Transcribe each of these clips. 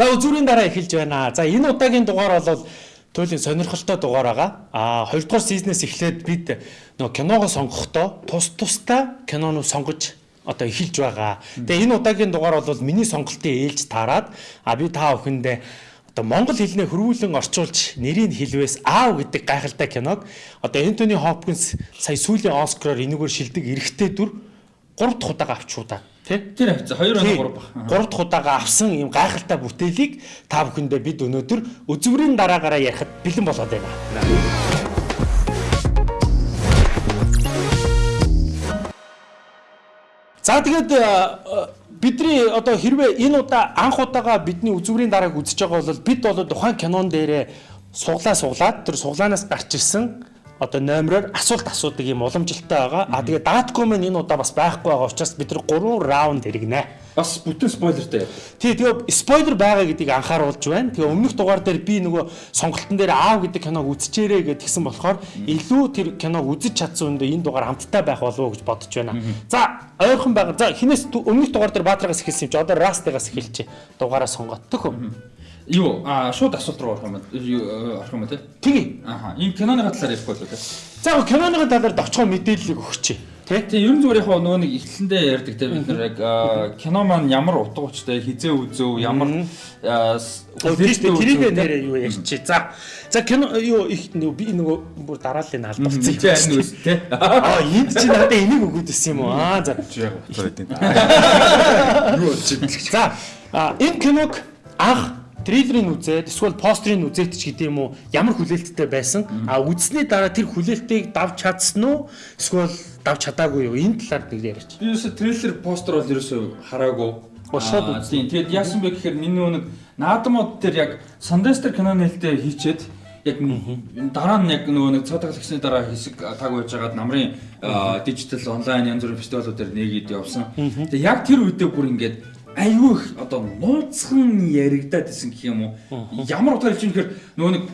За үзүүрийн дараа эхэлж байна. За энэ удаагийн дугаар бол туйлын сонирхолтой дугаар байгаа. А хоёрдугаар сизнээс эхлээд бид нөгөө киногоо сонгохдоо тус тустай кинонуу сонгож одоо эхэлж байгаа. Тэгээ энэ удаагийн дугаар бол миний сонголтын ээлж таарад а би та бүхэндээ одоо монгол хэлнээ хөрвүүлэн орчуулж нэрийг хэлвээс аав гэдэг гайхалтай киног одоо Энтони Хопкинс сая сүүлийн Оскараар энэгээр шилдэг эрэгтэй дүр 3 дахь удаага авчуудаа тий Тэр авцсан 2 оноо 3 баг. 3 дахь удаага авсан ийм гайхалтай бүтээлийг та бүхэндээ бид өнөөдөр үзүүрийн дараагаараа ярихад бэлэн болоод байна. За тэгээд э, бидний одоо хэрвээ энэ удаа анх удаага бидний үзүүрийн дарааг үзэж байгаа бол бид бол тухайн кинон дээрээ суглаа суглаад тэр суглаанаас гарч ирсэн одоо номероор асуулт асуудаг юм уламжилтай байгаа. А тэгээ датком энэ удаа бас байхгүй байгаа учраас бид нар 3 раунд хэрэгнэ. Бас бүтэн спойлертэй. Тий, тэгээ спойлер байгаа гэдгийг анхааруулж байна. Тэгээ өмнөх дугаар дээр би нөгөө сонголтын дээр аав гэдэг киног үзчихээрэй гэдгсэн болохоор илүү тэр киног үзэж чадсан үндэ энэ дугаар хамттай байх болов уу гэж бодож байна. За, ойрхон байгаа. За, хинээс өмнөх дугаар дээр Баатарагаас эхэлсэн юм чи одоо Растагаас эхэлчихэ. Дугаараа сонгоод төхөө. Юу а шууд асуулт руу орох юм байна. орох юм тий. Тэгээ. Аха. Энэ киноны талаар ярихгүй л үү. За киноны талаар дочгоо мэдээллийг өгч. Тий. Тэгээ ерөн зүгээр яг нөгөө нэг эхлэндээ ярьдаг те бид нар яг кино маань ямар утга учиртай хизээ үзөө ямар тэрийг нэрээ юу ярьчих. За за кино юу их нөгөө би нөгөө бүр алд болсон юм байна үс те. Аа энд чи надад энийг өгөөд ирсэн юм уу? Аа за. Яг утга байдیں۔ Юу юм. За энэ киног анх трейлерыг үзээд эсвэл постерыг үзээд ч гэдэм үү ямар хүлээлттэй байсан а үзсний дараа тэр хүлээлтийг давж чадсан уу эсвэл давж чадаагүй юу энэ талаар нэг яриач. Би ерөөсө трейлер постэр бол ерөөсө хараагүй. Бошоод үзсэн. Тэгээд яасан бэ гэхээр миний нэг наадмууд дээр яг Sundance киноны хэлтэй хийчээд яг дараа нь яг нөгөө нэг цаатал гисний дараа хэсэг таг байж байгаад намрын дижитал онлайн янз бүрийн фестивалуудаар нэгэд явсан. Тэгээ яг тэр үедээ бүр ингээд айгүй их одоо нууцхан яригадаад исэн гэх юм уу. Ямар утгаар хэлж юм гэхээр нөгөө нэг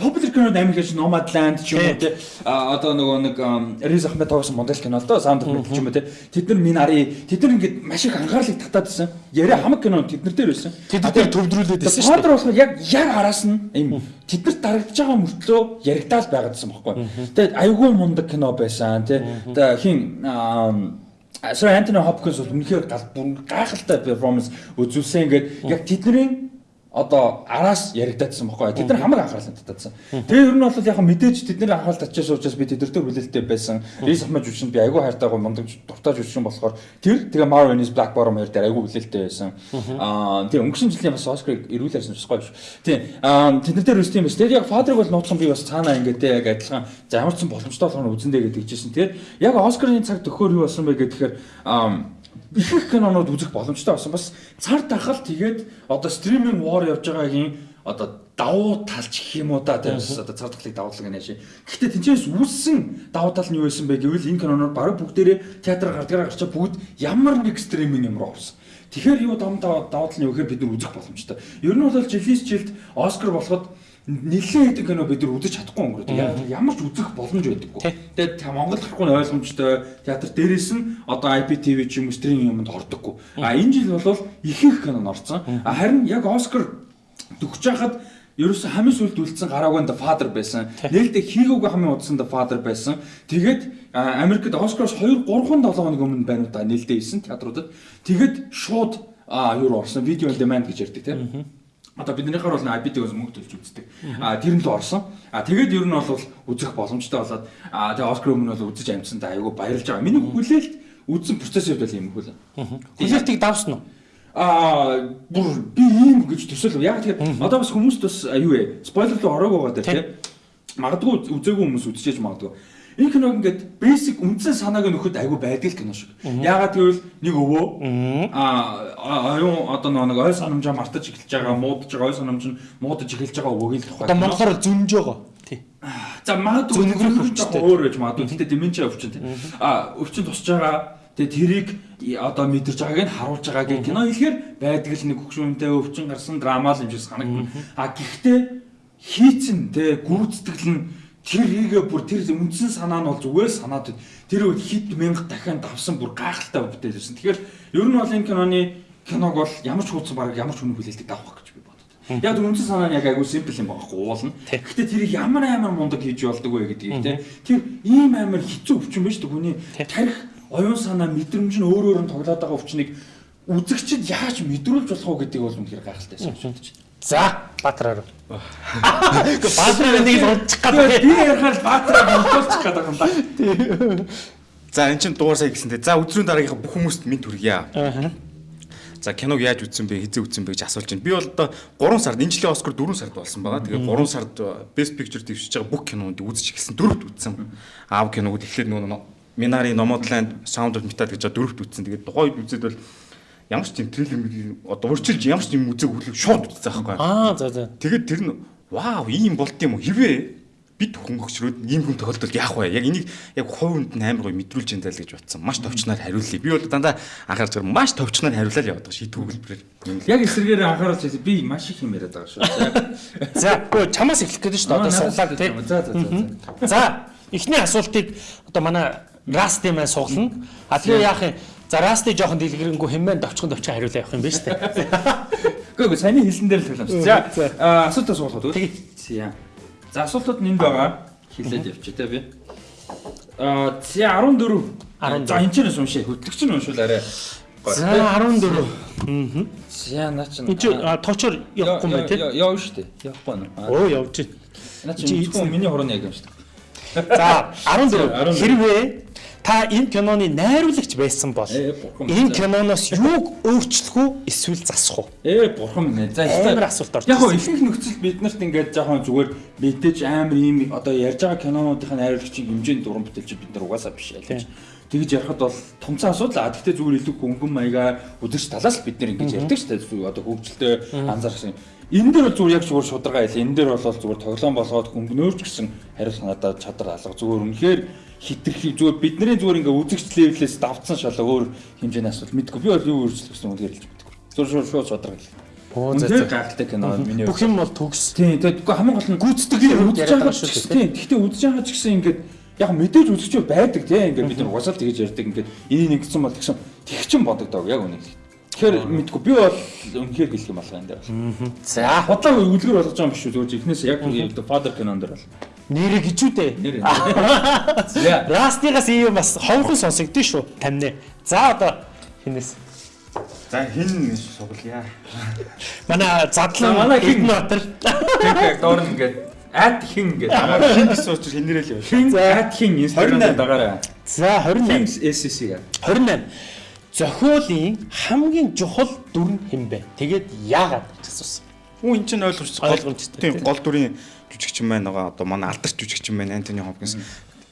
popular кинод гэж Nomadland ч юм уу те одоо нөгөө нэг Riz Ahmed тоглосон мондел кино л доо of ч юм уу те тэд нар минь ари тэд нар ингээд маш их анхаарлыг татаад байсан яриа хамаг кино тэд нар дээр байсан. Тэд нар төвдрүүлээд байсан шүү дээ. Болохоор яг яг араас нь юм тэд нар дарагдж байгаа мөртлөө яригдаал байгаад байсан байхгүй тэгээд айгүй мундаг кино байсан те хин Сэр Антони Хопкинс бол үнэхээр гайхалтай перформанс үзүүлсэн. Ингээд яг тэдний одоо араас яригдаадсан байхгүй. Тэд нар хамаг анхаарал татсан. Тэгээ ер нь бол яг мэдээж тэдний анхаарал татчихсан учраас би тэдэртэй хүлээлттэй байсан. Рис ахмад жүжигчэнд би айгүй хайртайгаа мундаг дуртай жүжигчин болохоор тэр тэгээ Marvin's Black Bottom хоёр дээр айгүй хүлээлттэй байсан. Аа тэгээ өнгөрсөн жилийн бас Оскарыг эрүүлээрсэн бас гоё шүү. Тийм. Аа тэднэр дээр үстэй юм биш. Тэгээ яг Father-ыг бол нууцхан би бас цаанаа ингээд яг адилхан за ямар ч боломжтой болохоор үзэндээ гэдэг жисэн. Тэгэхээр яг Оскарын цаг төхөөр юу болсон бэ гэхээр аа их их кинонууд үзэх боломжтой болсон. Бас цар тахал тэгээд одоо стриминг war явж байгаагийн одоо давуу талч гэх юм уу да тийм одоо цар тахлыг давуулга нэ ши. Гэхдээ тэнцээс үүссэн давуу тал нь юу байсан бэ гэвэл энэ кинонууд бараг бүгдээрээ театраар гардгараа гарчаа бүгд ямар нэг стриминг юм руу орсон. Тэгэхээр юу давуу давуу тал нь юу гэхээр бид нар үзэх боломжтой. Ер нь бол жилээс жилд Оскар болоход нэлээд хэдэн кино бид нар үзэж чадахгүй өнгөрөөд ямар ч үзэх боломж байдаггүй. Тэгээд Монгол гарахгүй нь ойлгомжтой театр дээрээс нь одоо IPTV ч юм уу стриминг юмд ордоггүй. А энэ жил бол их их кино орсон. Харин яг Оскар төгсөж хахад ерөөсө хамгийн сүлд үлдсэн гараагүй The Father байсан. Нээлттэй хийгөөг хамгийн удсан The Father байсан. Тэгээд Америкт Оскароос 2 3 7 хоног өмнө байна уу та нээлттэй ийсэн театруудад. Тэгээд шууд а юу орсон видео on demand гэж ярьдаг тийм одоо биднийхаар бол IPT-гээс мөнгө төлж үздэг. А тэр нь л орсон. А тэгээд ер нь бол үзэх боломжтой болоод а тэгээ Оскар өмнө бол үзэж амжсандаа айгүй баярлж байгаа. Миний хүлээлт үзсэн процесс үед бол юм хөл. Хүлээлтийг давсан уу? Аа бүр би ийм гэж төсөөлөв. Яг тэгэхээр одоо бас хүмүүст бас юу вэ? Спойлер руу ороогүй байгаа тийм. Магадгүй үзээгүй хүмүүс үзчихэж магадгүй. Энэ киног ингээд basic үндсэн санааг нөхөд айгүй байдаг кино шиг. Яагаад гэвэл нэг өвөө аа аюун одоо нэг ой санамжаа мартаж эхэлж байгаа, муудаж байгаа ой санамж нь муудаж эхэлж байгаа өвөөг л тухай. Одоо монголоор зүнж байгаа. Тий. За магадгүй өвчтэй өөр байж магадгүй. Тэгтээ деменча өвчин тий. Аа өвчин тусч байгаа. Тэгээ тэрийг одоо мэдэрч байгааг нь харуулж байгааг кино хэлэхээр байдаг л нэг хөвгшүүнтэй өвчин гарсан драма л юм шиг санагдана. А гэхдээ хийцэн тэ гүйцэтгэл нь тэр хийгээ бүр тэр үндсэн санаа нь бол зүгээр санаад тэр үед хит мянга дахин давсан бүр гайхалтай бүтээл байсан. Тэгэхээр ер нь бол энэ киноны киног бол ямар ч хуудсан баг ямар ч хүний хүлээлтийг давах гэж би бодлоо. Яг тэр үндсэн санаа нь яг айгүй симпл юм байгаа уулна. Гэхдээ тэрийг ямар амар мундаг хийж болдог вэ гэдгийг те. Тэр ийм амар хэцүү өвчин байж тээ хүний тарих оюун санаа мэдрэмж нь өөр өөр нь тоглоод байгаа өвчнийг үзэгчд яаж мэдрүүлж болох вэ гэдгийг бол үнэхээр гайхалтай санагдаж байна. За Баатраар. Гэхдээ Баатраар нэг л унчих Тэгээд гэдэг. би ярихаар баатраа болтуулчих гэдэг юм да. За эн чинь дугаар сая гэсэнтэй. За өдрийн дараагийнхаа бүх хүмүүст минь хүргье. Аа. За киног яаж үзсэн бэ, хизээ үзсэн бэ гэж асуулж байна. Би бол одоо 3 сард энэ жилийн Оскар 4 сард болсон байгаа. Тэгээ 3 сард Best Picture дэвшиж байгаа бүх кинонд үзэж эхэлсэн. Дөрөвт үзсэн. Аав киног эхлээд нөгөө Минари Nomadland Sound of Metal гэж дөрөвт үзсэн. Тэгээ тухайд үзээд бол ямар ч тийм трейлер одоо урьдчилж ямар ч юм үзег хөглөг шууд үзсэн байхгүй. Аа за за. Тэгээд тэр нь вау ийм болд юм уу? Хэрвээ бид хөнгөгчрөөд ийм хүн тохиолдолд яах вэ? Яг энийг яг хувинд нь амар гоё мэдрүүлж энэ даа л гэж бодсон. Маш товчноор хариулъя. Би бол дандаа анхаарч байгаа маш товчноор хариулаад яваад байгаа шийдвэр хэлбэрээр. Юм л. Яг эсрэгээр анхааруулж байсан би маш их юм яриад байгаа шүү. За гоо чамаас эхлэх гэдэг шүү дээ. Одоо суглаад тий. За за за. За эхний асуултыг одоо манай Расти маань суглана. А тэгээ яах юм? За Расти жоохон дэлгэрэнгүй хэмээн довчхон довчхон хариулаа явах юм байна шүү дээ. Гэхдээ саяны хэлсэн дээр л төлөмж. За За. аа, асуултаа суулгах үү? Тэгээ. За. Асуултууд нь энд байгаа. Хэлээд явчих та би. Аа за 14. 14. За энэ ч нэс уншээ. Хөтлөгч нь уншуулаарай. За 14. Аа. За наа. Энд чи а, тоочор явахгүй юм байна тий. Яв шүү дээ. Явахгүй нь. Оо явж байна. Наа Чи миний хорон яг юм шүү дээ. За 14. 14. Хэрвээ та энэ киноны найруулагч байсан бол бурхан энэ киноноос юуг өөрчлөх үү эсвэл засах уу? Ээ бурхан минь. За Амар асуулт орж Яг ихэнх нөхцөл бид нарт ингээд жоохон зүгээр мэдээж амар ийм одоо ярьж байгаа кинонуудын найруулагчийн хэмжээний дуран бүтээлч бид нар угаасаа биш ялж. Тэгж ярихад бол томцоо асуудал. Гэхдээ зүгээр илүү хөнгөн маягаар үзэгч талаас бид нар ингэж ярьдаг шүү дээ. Одоо хөгжилтэй анзаарсан. Энэ дээр бол зүгээр яг зүгээр шударга байл. Энэ дээр бол зүгээр тоглоом болгоод хөнгөнөөрч гэсэн хариулт надад чадвар алга. Зүгээр үнэхээр хитрхи зүгээр бидний зүгээр ингээ үзэгч левелээс давцсан шалаа өөр хэмжээний асуудал мэдгүй. Би бол юу өөрчлөх гэсэн үнээр хэлж мэдгүй. Зүгээр шууд шууд шударга гэл. Оо за Үнэхээр за. гайхалтай кино миний Бүх юм бол төгс. Тийм тэгээд үгүй хамгийн гол нь Тийм, хувьд үзэж яриад байгаа шүү дээ. Тийм. Гэхдээ үзэж байгаа ч гэсэн ингээд яг мэдээж үзэж байдаг тийм ингээд бид нар угасаал тэгэж ярьдаг ингээд энийг нэгдсэн бол тэгсэн тэгчин бодогдоог яг үнийг. Тэгэхээр мэдгүй би бол үнэхээр хэлэх юм байна энэ дээр. За Бодлоо үлгэр болгож байгаа юм биш үү зүгээр ихнээс яг The Father кинон дээр бол. Нэрээ гिचүүдээ. Нэр. За. Растигаас ийм бас ховхон сонсогдсон шүү. Тамны. За одоо хинээс. За хин суглая. Манай задлан За, манай хин- Эднбатар. Тэгээд доор нь ингээд ад хин ингээд Амар хин гэсэн учраас хинэрэл яваа. хин ад хин 28. дагаараа. За 28. SSC га. 28. Зохиолын хамгийн чухал дүр нь хэн бэ? Тэгээд яагаад гэж асуусан. Үу эн чинь ойлгомжтой. Гол дүрийн жүжигчин байна байгаа. Одоо манай алдарч жүжигчин байна Антони Хопкинс.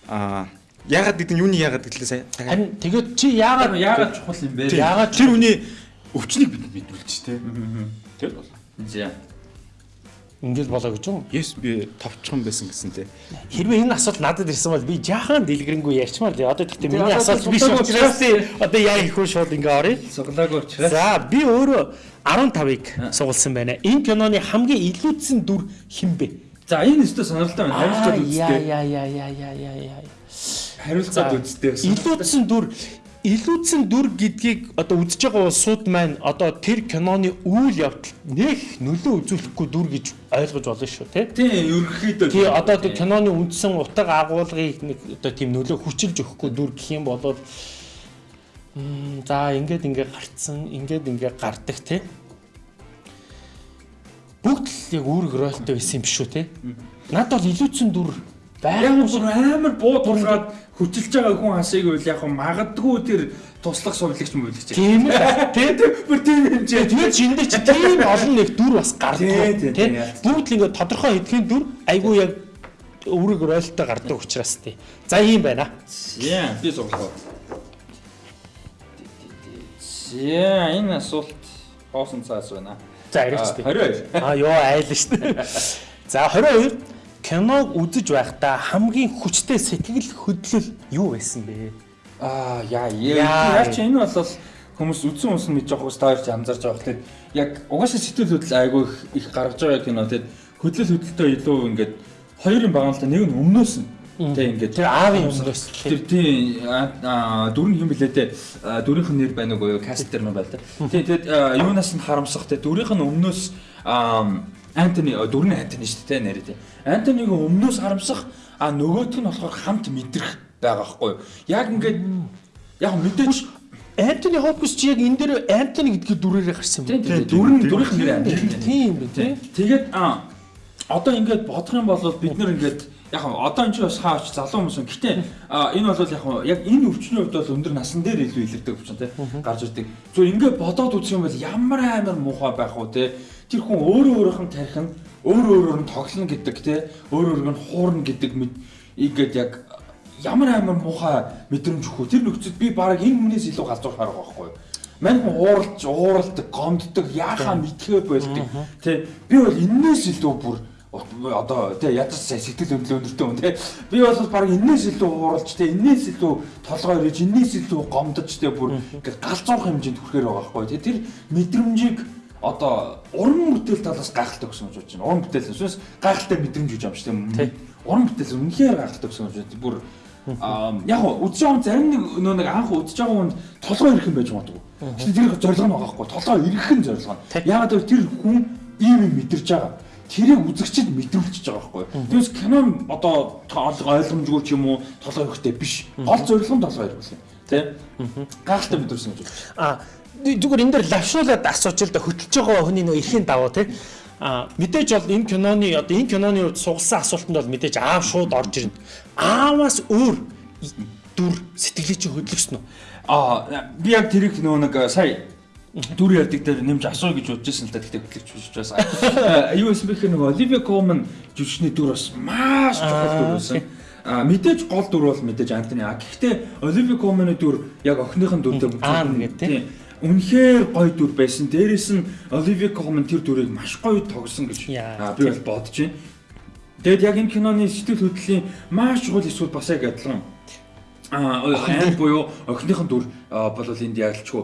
Аа ягаад гэдэг нь юуны ягаад гэдлээ сая. Харин тэгээд чи яагаад Яагаад чухал юм бэ? яагаад Тэр үний өвчнийг бид мэдүүлж тээ. Тэр бол. За. ингэж болоо гэж юм. Yes би товчхон байсан гэсэн тээ. Хэрвээ энэ асуулт надад ирсэн бол би жаахан дэлгэрэнгүй ярьчмаар л одоо тэгтээ миний одоо биш учраас одоо яа их хөө шууд ингээ оръё. Суглаагүй учраас. За би өөрөө 15-ыг сугалсан байна. Энэ киноны хамгийн илүүдсэн дүр хэн бэ? За энэ өстө сонирхолтой байна. Хариулцаад яа үзтээ. яа яа яа яа яа яа. Хариулцаад үзтээ. Илүүдсэн дүр илүүдсэн дүр гэдгийг одоо үзэж байгаа улсууд маань одоо тэр киноны үйл явдал нэх нөлөө үзүүлэхгүй дүр гэж ойлгож болно шүү тий. Тийм, ерөнхийдөө. Тий одоо тэр киноны үндсэн утга агуулгыг нэг одоо тийм нөлөө хүчилж өгөхгүй дүр гэх юм бол м за ингээд ингээд гарцсан ингээд ингээд гардаг тий. Бүгд л яг үүрэг ройлтой байсан юм биш үү тий. Над бол илүүцэн дүр байгаад бүр амар бууд ургаад хүчилж байгаа хүн хасыг үл яг магадгүй тэр туслах сувлагч мөвлөгч. тийм л байх, тий. бүр тийм хэмжээ. Тэгээд шиндээ чи тийм олон нэг дүр бас гардаг. Тий, тий, тий. Бүгд л ингээд тодорхой хэдхэн дүр айгүй яг үүрэг ройлтой гардаг учраас тий. За ийм байна. Яа, би суглах. За, энэ асуулт хоосон цаас байна. За яриач тий. 22. Аа ёо айлна шүү дээ. За 22 киног үзэж байхдаа хамгийн хүчтэй сэтгэл хөдлөл юу байсан бэ? Аа, яа, Яа. Яа чи энэ бол хүмүүс үдсэн хүмүүс мэдж байгаа хүмүүс таарч анзарч байгаа хэрэг яг угаасаа сэтгэл хөдлөл айгүй их- гаргаж байгаа кино тэгэд хөдлөл хөдлөлтөө илүү ингээд хоёр юм байгаа л да нэг нь өмнөөс нь Тэ ингээд Тэр аавын өмнөөс. Тэр тийм дөрөв хэм блээ те дөрөвийнх нь нэр байна уу каст дээр нь байна та. Тийм тэгээд юунаас нь харамсах те дөрөвийнх нь өмнөөс Антони дөрөв нь Антони шүү дээ нэр те. Антонийг өмнөөс харамсах а нөгөөх нь болохоор хамт мэдрэх байгаа юу. Яг ингээд яг мэдээч Антони Хопкинс чи яг энэ дээр Антони гэдгээр дүрээрээ гарсан юм. Тийм, дөрөв дөрөвийнх нь нэр Антони. Тийм бэ тий. Тэгээд а одоо ингээд бодох юм бол бид нэр ингээд яг одоо энэ ч бас хаач залуу хүмүүс. Гэтэ энэ бол яг яг энэ өвчний хувьд бол өндөр насан дээр илүү илэрдэг өвчин тий гарч ирдэг. Зүгээр ингээд бодоод үзэх юм бол ямар амар муухай байх уу тий тэр хүн өөрөө өөрийнх нь тарих нь өөрөө өөрөөр нь тоглоно гэдэг тий өөрөө өөрөөр нь хуурна гэдэг мэд ингээд яг ямар амар муухай мэдрэмж өгөх. Тэр нөхцөд би баг энэ хүнээс илүү галзуур харах байхгүй юу? Мань хүн ууралж, ууралдаг, гомддог, яахаа мэдхээ болдог. Тэ би бол энээс илүү бүр одоо тий ядаж сэтгэл өндлөө өндөртэй хүн тий би бол баг энээс илүү ууралж тий энээс илүү толгой ирж энээс илүү гомдож тий бүр ингээд галзуух хэмжээнд хүрэхээр байгаа байхгүй тий тэр мэдрэмжийг одоо уран бүтээл талаас гайхалтай гэсэн үг байна. Уран бүтээл эсвэл гайхалтай мэдрэмж гэж шүү дээ. Уран бүтээл үнэхээр гайхалтай гэсэн үг байна. Бүр яг үзэж байгаа зарим нэг нөө нэг анх үзэж байгаа хүнд толгой ирэх юм байж магадгүй. Гэхдээ тэр зорилго нь байгаа хгүй. Толгой ирэх нь зорилго нь. Ягаад гэвэл тэр хүн ийм юм мэдэрч байгаа. Тэрийг үзэгчд мэдрүүлчихэж байгаа хгүй. Тэгээс кино одоо ойлгомжгүй ч юм уу толгой ирэхтэй биш. Гол зорилго нь толгой юм. Тэ? Гайхалтай мэдрүүлсэн гэж байна. А зүгээр энэ дээр лавшуулаад асууж л да хөтлөж байгаа хүний нөө эрхийн даваа тий. А мэдээж бол энэ киноны одоо энэ киноны хувьд сугалсан асуултанд бол мэдээж аав шууд орж ирнэ. Ааваас өөр дүр сэтгэлийг чи хөдлөсөн үү? Аа би яг тэрийг нөгөө нэг сая дүр ярддаг дээр нэмж асуу гэж бодож байсан л да гэхдээ хөтлөгч биш байсан. Юу байсан бэ гэхээр нөгөө Оливия Колман жүжигчний дүр бас маш чухал дүр байсан. А мэдээж гол дүр бол мэдээж Антони. А гэхдээ Оливия Колманы дүр яг охиныхын дүртэй Аан гэдэг тийм. Үнэхээр гоё дүр байсан. Дээрээс нь Оливия Колман тэр дүрийг маш гоё тогсон гэж би бол бодож байна. Тэгэд яг энэ киноны сэтгэл хөдлөлийн маш чухал эсвэл бас яг адилхан а охин буюу охиныхон дүр бол энд ялчгүй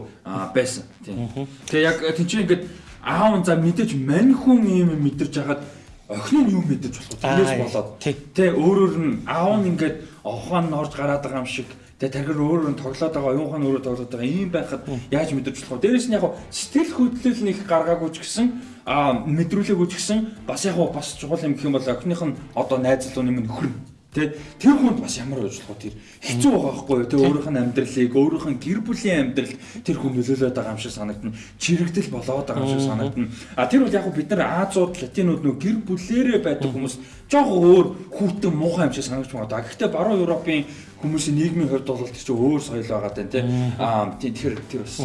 байсан. Тийм. Тэгээ яг тийч ингээд аав за мэдээж мань хүн юм мэдэрч хагаад охин нь юу мэдэрч болох? Тэрнээс Аа, болоод тий. Өөрөөр нь аав нь ингээд ухаан нь орж гараад байгаа юм шиг тэ тархир өөрөөр нь тоглоод байгаа оюунхан өөрөө тоглоод байгаа ийм байхад яаж мэдэрч болох вэ? Дээрээс нь яг сэтгэл хөдлөл нэг гаргаагүй ч гэсэн а мэдрүүлээгүй ч гэсэн бас яг бас чухал юм гэх юм бол охиных нь одоо найзлууны минь нөхөр нь Тэ тэр хүнд бас ямар болох вэ? Тэр хэцүү байгаа байхгүй юу? Тэ өөрийнх нь амьдралыг, өөрийнх нь гэр бүлийн амьдрал тэр хүн нөлөөлөд байгаа юм шиг санагдана. Чирэгдэл болоод байгаа юм шиг санагдана. А тэр бол яг бид нар Азууд, Латинууд нөө гэр бүлээрээ байдаг хүмүүс жоох өөр хүүтэн муухай юм шиг санагдаж байна. Гэхдээ баруун Европын хүмүүсийн нийгмийн хувьд бол тэр чинь өөр соёл байгаа тань тий. Аа тий тэр тэр бас.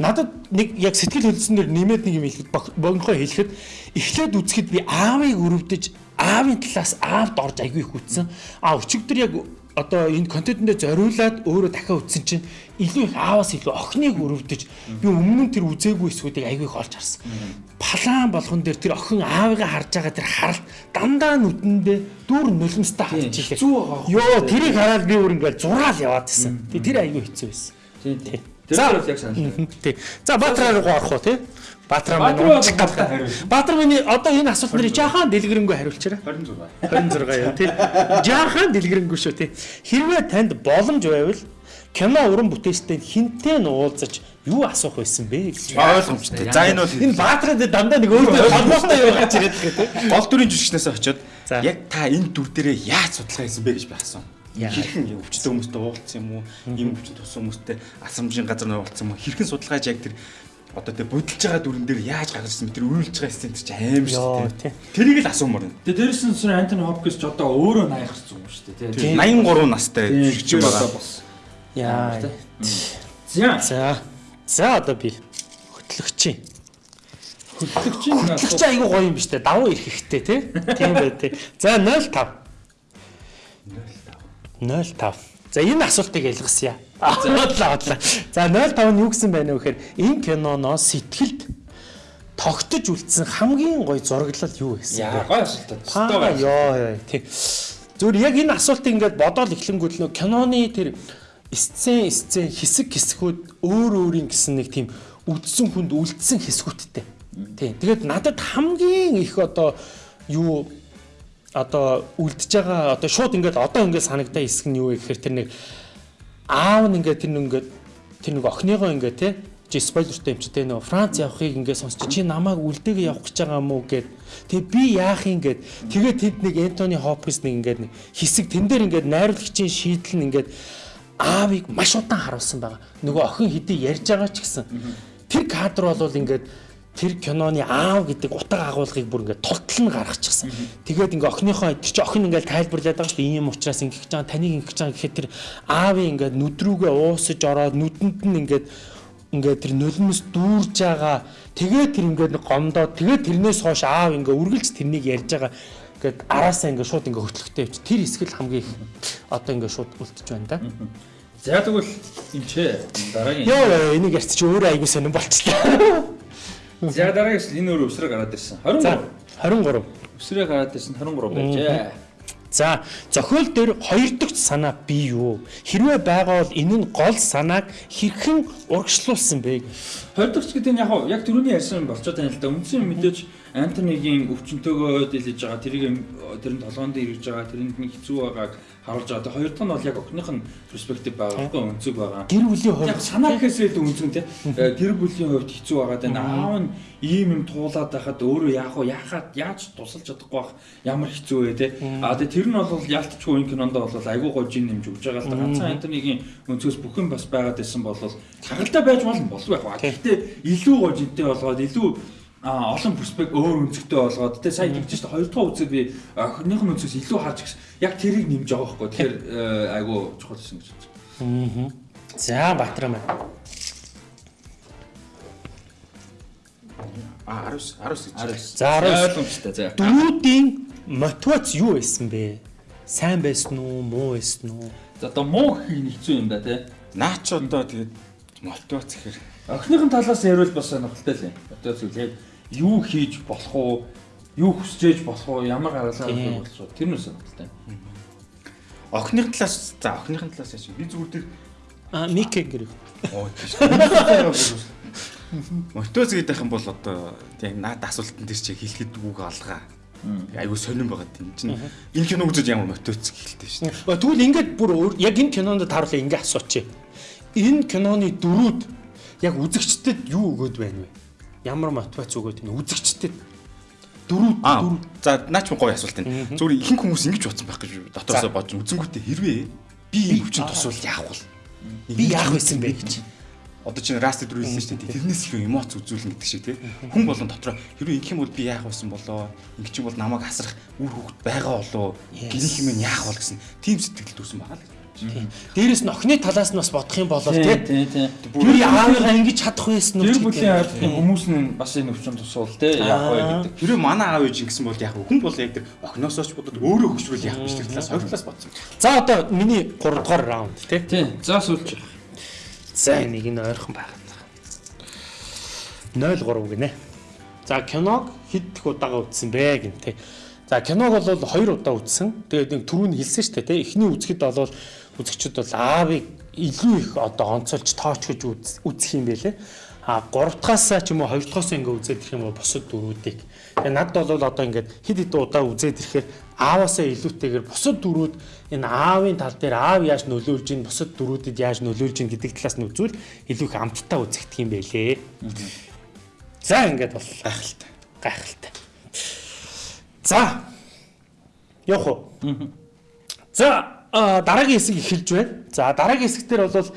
Надад нэг яг сэтгэл хөдлсөн дээр нэмээд нэг юм хэлэхэд богинохоо хэлэхэд эхлээд үзэхэд би аавыг өрөвдөж аавын талаас аавд орж айгүй их үтсэн. А өчигдөр яг одоо энэ контентэндээ зориулаад өөрөө дахиад үтсэн чинь илүү их ааваас илүү охиныг өрөвдөж би өмнө нь тэр үзээгүй эсгүүдийг айгүй их олж харсан. Палаан болгон дээр тэр охин аавыгаа харж байгаа тэр харалт дандаа нүдэндээ дүүр нулимстай харж байхгүй Йоо тэрийг хараад би өөр ингээл зураал яваад гисэн. Тэр айгүй хэцүү байсан. Тий. Тэр За. бол яг санал. Тий. За Баатар руу орох уу тий? Баатар маань унчих гал. хариулна. Баатар маань одоо энэ асуулт нэрийг жаахан дэлгэрэнгүй хариулчаарай. 26. 26 яа тий. Жаахан дэлгэрэнгүй шүү тий. Хэрвээ танд боломж байвал кино уран бүтээлчтэй хинтээ нь уулзаж юу асуух байсан бэ гэж. Ойлгомжтой. За энэ бол Энэ Баатарад дандаа нэг өөртөө холбоотой юу гэж ирээд байгаа тий. гол дүрийн жүжигчнээс очиод яг та энэ дүр дээрээ яаж судалгаа хийсэн бэ гэж би асуув. Яа. Хэрхэн юм өвчтөн хүмүүстэй уулзсан юм уу? Ийм өвчтөн тусан хүмүүстэй асамжийн газар нөө уулзсан юм уу? Хэрхэн судалгааж яг тэр одоо тэр бодолж байгаа дүрэн дээр яаж гаргаж ирсэн бэ? Тэр үйлж байгаа сцен чинь аим шүү тий. дээ. Тэрийг л асуумаар байна. Тэгээ дээрээс нь сэр Антони Хопкинс ч одоо өөрөө 80 гарсан юм шүү дээ тий. 83 настай жүжигч Тэр байгаа. Яа. За За. За одоо би хөтлөгчийн хөтлөгчийн Хөтлөгч айгүй гоё юм биш үү? Давуу ирэх ихтэй тий. Тийм бай тий. За 05. 05. За энэ асуултыг ялгасан яа. Бодлоо бодлоо. За 05 нь юу гэсэн байна вэ гэхээр энэ киноноос сэтгэлд тогтож үлдсэн хамгийн гоё зураглал юу яа бэ? гоё асуулт. Паа ёо ёо тий. Зүгээр яг энэ асуултыг ингээд бодоол эхлэнгүүт нөө киноны тэр сцен сцен хэсэг хэсгүүд өөр өөрийн гэсэн нэг тийм үдсэн хүнд үлдсэн хэсгүүдтэй. Тий. Тэгээд надад хамгийн их одоо юу одоо үлдэж байгаа одоо шууд ингээд одоо ингээд санагдаа хэсэг нь юу вэ гэхээр тэр нэг аав нь ингээд тэр нэг ингээд тэр нэг охиныгоо ингээд те чи спойлертэй юм чи те нөө Франц явахыг ингээд сонсч чи намайг үлдээгээ явах гэж байгаа мó гэд. Тэг би яах юм гэд. Тэгээд тэд нэг Энтони Хопкинс нэг ингээд нэг хэсэг тэн дээр ингээд найруулагчийн шийдэл нь ингээд аавыг маш удаан харуулсан байгаа. Нөгөө охин хэдий ярьж байгаа ч гэсэн. Тэр кадр бол ингээд тэр киноны аав гэдэг утга агуулгыг бүр ингээд толтол нь гаргачихсан. Тэгээд ингээ охиныхоо тэр чи охин ингээл тайлбарлаад байгаа шүү дээ. Ийм учраас ингээ гэж байгаа таныг ингээ гэж байгаа гэхэд тэр аавын ингээ нүдрүүгээ уусаж ороод нүдэнд нь ингээд ингээд тэр нулимс дүүрж байгаа. Тэгээд тэр ингээд гомдоод тэгээд тэрнээс хойш аав ингээ үргэлж тэрнийг ярьж байгаа. Ингээд араасаа ингээ шууд ингээ хөтлөхтэй явчих. Тэр хэсгэл хамгийн их одоо ингээ шууд үлдчихэж байна да. За тэгвэл ч дараагийн Йоо энийг ярьчих чи өөрөө айгуу сонирн болчихлоо. За дараагаас энэ өөр өвсрөө гараад ирсэн. 23. За 23. Өвсрөө гараад ирсэн 23 байжээ. За зохиол дээр хоёр дахь санаа бий юу? Хэрвээ байгаа бол энэ нь гол санааг хэрхэн урагшлуулсан бэ? Хоёр дахь гэдэг нь яг түрүүний ярьсан болцоод байна л да. Үндсэн мэдээж Антонигийн өвчнөтөөгөө дэлж байгаа тэрийг тэр нь толгоонд ирж байгаа тэрэнд нь хэцүү байгааг харуулж байгаа. Хоёр дахь нь бол яг охиных нь перспектив байгаа. Охин өнцөг байгаа. Гэр бүлийн хувьд Яг санаа гэхээсээ илүү үнцэн тий. Гэр бүлийн хувьд хэцүү байгаа даа. Аав нь ийм юм туулаад байхад өөрөө яах вэ? Яахад яаж тусалж чадахгүй бах ямар хэцүү вэ тий. А тэр нь бол яалтчгүй энэ кинонд бол айгүй гоо жин нэмж өгж байгаа л да. Ганцхан Антонигийн өнцгөөс бүх юм бас байгаад байсан бол хагалтай байж болно болов байх ба. Гэхдээ илүү гоо жинтэй болгоод илүү а олон перспектив өөр өнцгтэй болгоод тэ сайн хэлж шүү дээ хоёр дахь үзэг би охиныхон өнцгөөс илүү харж гисэн яг тэрийг нэмж байгаа байхгүй тэгэхээр айгу чухал гэсэн гэж байна. За Батраа маань. А 19 19 гэж. За 19. ойлгомжтой за. Дөрүүдийн мотивац юу байсан бэ? Сайн байсан уу, муу байсан уу? За одоо муу нь хэцүү юм да тий. Наач одоо тэгээд мотивац гэхээр Охиныхон талаас ярил бас сонирхолтой л юм. Одоо зүйл яг юу хийж болох уу? Юу хүсчээж болох уу? Ямар гаргалаа Тийм. болох уу? Тэр нь сонирхолтой. охиных талаас за охиных талаас яаш би зүгээр тэр А Микэ гэрэг. оо тийш. Мотивац гэдэг юм бол одоо тийм наад асуултан дээр чи хэлэхэд үг алгаа. Айгу сонирн байгаа тийм чинь энэ кино үзэж ямар мотивац хэлтэй шүү дээ. Тэгвэл ингээд бүр яг энэ кинонд тааруулаа ингээ асуучих. Энэ киноны дөрүүд яг үзэгчдэд юу өгөөд байна вэ? Ямар мотивац өгөөд байна? Үзэгчдэд Аа дөрүүд за наач гоё асуулт энэ. Зүгээр ихэнх хүмүүс ингэж бодсон байх гэж дотоосоо бодож үзэнгүүтээ хэрвээ би энэ хүчин тусвал яах вэ? би яах байсан бэ гэж. Одоо чинь раст дөрөв хэлсэн шүү дээ. Тэрнээс илүү эмоц үзүүлнэ гэдэг шиг тий. Хүн болон дотроо хэрвээ ингэх юм бол би яах байсан болоо? Ингэ чинь бол намайг асрах үр хөвгт байгаа болоо? Гэрийнх юм яах бол гэсэн тийм сэтгэл төрсэн байгаа л. Дээрээс нь охины талаас нь бас бодох юм бол Тий. Би аавыгаа ингэж чадах байсан? Гэр ч бүлийн хүмүүс нь бас энэ өвчин тусвал тий яах вэ гэдэг. Хэрвээ манай аав ээж ингэсэн бол яах вэ? Хүн бол яг тэр охиноосоо ч бодоод өөрөө хөшрүүл яах вэ? Тэр талаас хоёр талаас бодсон. За одоо миний 3 дугаар раунд тий. Тий. За сүүлч. За энийг нь ойрхон байна. 0-3 гинэ. За киног хэд их удаага үзсэн бэ гин тий. За киног бол 2 удаа үзсэн. Тэгээд нэг түрүүн хэлсэн шүү дээ тий. Эхний үзэхэд бол үзэгчд бол аавыг илүү их одоо онцолж тоочгож үз- үзэх юм байлээ. А 3 дахаас ч юм уу 2 дахаас ингээ үзээд ирэх юм бол бусад дөрүүдийг. Тэгээ надд бол одоо ингээд хэд хэд удаа үзээд ирэхээр ааваасаа илүүтэйгээр бусад дөрүүд энэ аавын тал дээр аав яаж нөлөөлж ийн бусад дөрүүдэд яаж нөлөөлж ийн гэдэг талаас нь үзвэл илүү их амттай үзэгдэх юм байлээ. За ингээд бол Гайхалтай. гайхалтай. За. Явах уу? За дараагийн хэсэг эхэлж байна. За дараагийн хэсэг дээр бол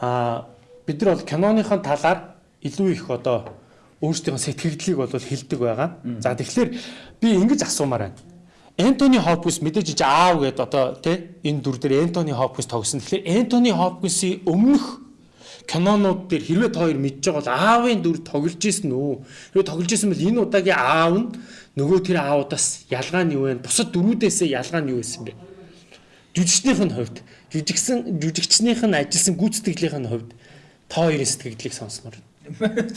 а, бид нар бол киноныхон талаар илүү их одоо өөрсдийнхөө сэтгэгдлийг бол хэлдэг байгаа. За тэгэхээр би ингэж асуумаар байна. Энтони Хопкинс мэдээж аав гэдэг одоо тий энэ дүр дээр Энтони Хопкинс тогсон. Тэгэхээр Энтони Хопкинсийн өмнөх кинонууд дээр хэрвээ та хоёр мэдж байгаа бол аавын дүр тоглож исэн үү? Хэрвээ тоглож исэн бол энэ удаагийн аав нь нөгөө тэр аавудаас ялгаа нь юу вэ? Бусад дөрүүдээсээ ялгаа нь юу байсан бэ? Жүжигчнийх нь хувьд, жүжигсэн жүжигчнийх нь ажилласан гүйцэтгэлийнх нь хувьд та хоёрын сэтгэгдлийг сонсмоор.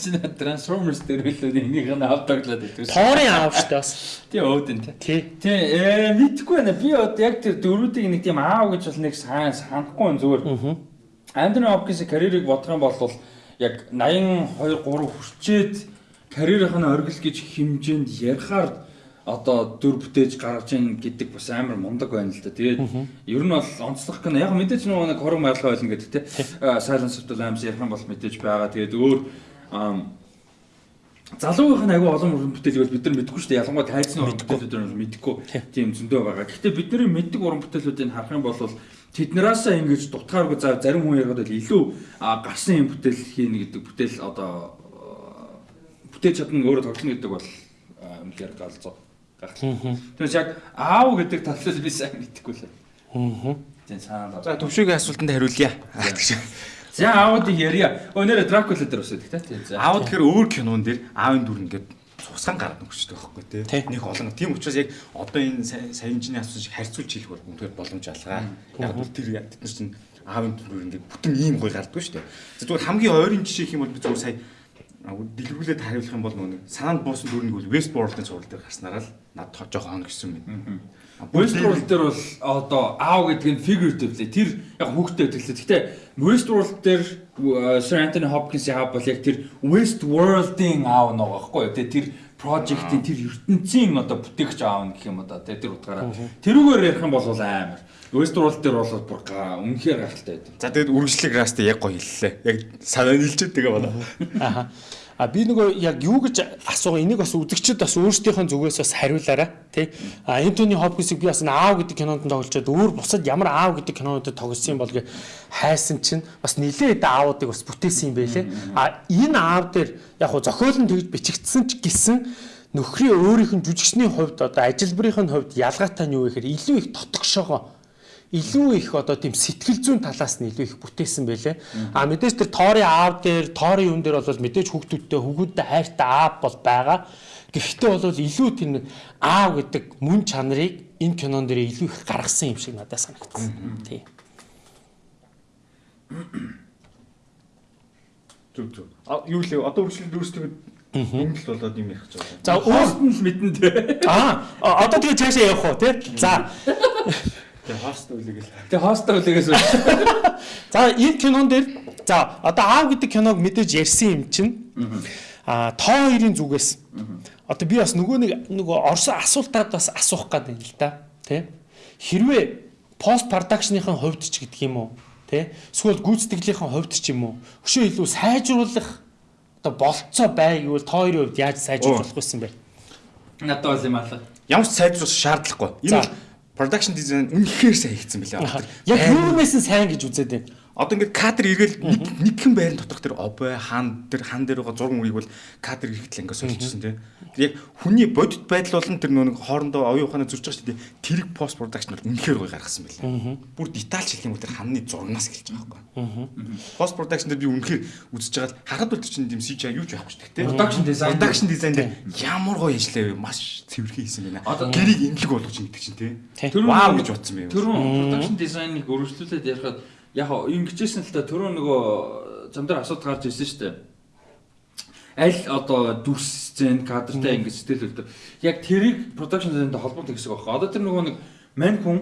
Чи Transformers дээр үлээ энийг нь авдаглаад байдаг. Тоорын аав шүү дээ бас. Тий өөдөн тий. Тий. Ээ мэдгүй байна. Би одоо яг тэр дөрүүдийг нэг тийм аав гэж бол нэг сайн санахгүй зүгээр. Андреw Hopkins-ийн карьерийг бодох юм бол яг 82 3 хүрчээд карьерийнх нь оргил гэж хэмжээнд ярихаар одоо дүр бүтээж гаргаж ийн гэдэг бас амар мундаг байна л да. Тэгээд ер нь бол онцлог кино яг мэдээж нөгөө нэг хорог маяглаа байлна гэдэг те. Silence of the Lambs ярих юм бол мэдээж байгаа. Тэгээд өөр залуугийнх нь аягүй олон уран бүтээлийг бид нар мэдэхгүй шүү дээ. Ялангуяа тайцны уран бүтээлүүд нь мэдэхгүй тийм зөндөө байгаа. Гэхдээ бидний мэддэг уран бүтээлүүдийг харах юм бол тэднээс ингэж дутгааргүй за зарим хүн ярихад бол илүү гарсан юм бүтээл хийнэ гэдэг бүтээл одоо бүтээж чадна өөрөө тоглоно гэдэг бол үнэхээр галзуу гахал. Тэгээс яг аав гэдэг талаас би сайн мэдэхгүй л. Аа. Тийм санаа. За төвшөгийн асуултанд хариулъя. За аавуудыг ярья. Өнөөдөр Дракула дээр усаад тий. Тийм. Аав тэгэхээр өөр кинон дээр аавын дүр ингээд цусган гараад өгчтэй байхгүй тий. Нэг олон. Тийм учраас яг одоо энэ саянжны асууж харьцуулж хэлэх бол үнэхээр боломж алгаа. Яг бол тэр бид нар чинь аавын дүр ингээд бүтэн ийм гой гардгүй шүү дээ. Зүгээр хамгийн ойрын жишээ их юм бол би зүгээр сая дэлгүүлээд хариулах юм бол нөгөө санаанд буусан дүрнийг бол Westworld-ын сурал дээр гарснараа л над жоохон гэсэн юм. Westworld дээр бол одоо аав гэдэг нь figuratively тэр яг хүүхдэд төрлөө. Гэхдээ Westworld дээр Sir Anthony Hopkins-ийн аав бол яг тэр Westworld-ийн аав нэг байхгүй юу? Тэр project-ийн тэр ертөнцийн одоо бүтээгч аав гэх юм одоо тэр утгаараа тэрүүгээр ярих юм бол амар. Westworld дээр бол бүр үнэхээр гахалтай байдаг. За тэгээд үргэлжлэх растэ яг гоё хэллээ. Яг санаа нийлчихэд тэгээ байна. Аа. А би нөгөө яг юу гэж асууга энийг бас үзэгчд бас өөрсдийнхөө зүгээс бас хариулаарай тий. А Энтони Хопкинсыг би бас аав гэдэг кинонд тоглолцоод өөр бусад ямар аав гэдэг кинонуудад тоглосон юм бол гэ хайсан чинь бас нилээд аавуудыг бас бүтээсэн юм байлээ. А энэ аав дээр яг хуу зохиол нь тэгж бичигдсэн ч гэсэн нөхрийн өөрийнх нь жүжигчний хувьд одоо ажилбарынх нь хувьд ялгаатай нь юу гэхээр илүү их тотгошоогоо илүү их одоо тийм сэтгэл зүйн талаас нь илүү их бүтээсэн байлээ. А мэдээж тэр тоорын аав дээр, тоорын юм дээр бол мэдээж хүүхдүүдтэй хүүхдүүдтэй хайртай аав бол байгаа. Гэхдээ бол илүү тэр аав гэдэг мөн чанарыг энэ кинон дээр илүү их гаргасан юм шиг надад санагдсан. Тий. Зүг зүг. А юу лээ одоо үргэлжлэл дүүсдэг Ингээд болоод юм ярих гэж байна. За өөрт нь л мэдэн дээ. Аа одоо тэгээ цаашаа явах уу тий? За Тэгээ хост үлэгээл. Тэгээ хост үлээгээс үү. За энэ кинон дээр за одоо аав гэдэг киног мэдээж ярьсан юм чинь а тоо хоёрын зүгээс. Одоо би бас нөгөө нэг нөгөө орсон асуултаад бас асуух гэдэг юм л да тий хэрвээ пост продакшныхын хувьд ч гэдэг юм уу тий эсвэл гүйцэтгэлийнхэн хувьд ч юм уу өшөө илүү сайжруулах одоо болцоо бай гэвэл тоо хоёрын хувьд яаж сайжруулах байсан бэ? Надад бол юм алга. Ямар ч сайжруулах шаардлагагүй. Энэ production design үнэхээр сайн хийгдсэн байлаа. Яг юунаас нь сайн гэж үзээд байна. Одоо ингээд кадр эргээл нэгхэн байрны доторх тэр обой хаан тэр хан дээр байгаа зураг мөрийг бол кадр эргэтэл ингээд солилцсон тийм. Яг хүний бодит байдал болон тэр нэг хоорондоо оюун ухааны зурж байгаа шүү дээ. Тэрэг пост production бол үнэхээр гоё гаргасан байлаа. Бүр детальч хэлэх юм бол тэр ханны зурнаас эхэлж байгаа байхгүй. Пост production дээр би үнэхээр үзэж байгаа харахад бол чинь тийм CGI юу ч байхгүй шүү дээ. Production design production design дээр ямар гоё ажиллаа вэ? Маш цэвэрхэн хийсэн байна. Гэрийг имлэг болгож ингэдэг чинь тийм. Вау гэж бодсон бэ. Тэр production design-ыг өргөжлүүлээд ярихад яг ингэжсэн л та түрүү нөгөө зам дээр асуудал гарч ирсэн шүү дээ. Аль одоо дүрс сцен кадртай ингэ сэтгэл үлдээ. Яг тэрийг production design-тай холбоотой гэсэн үг байна. Одоо тэр нөгөө нэг мань хүн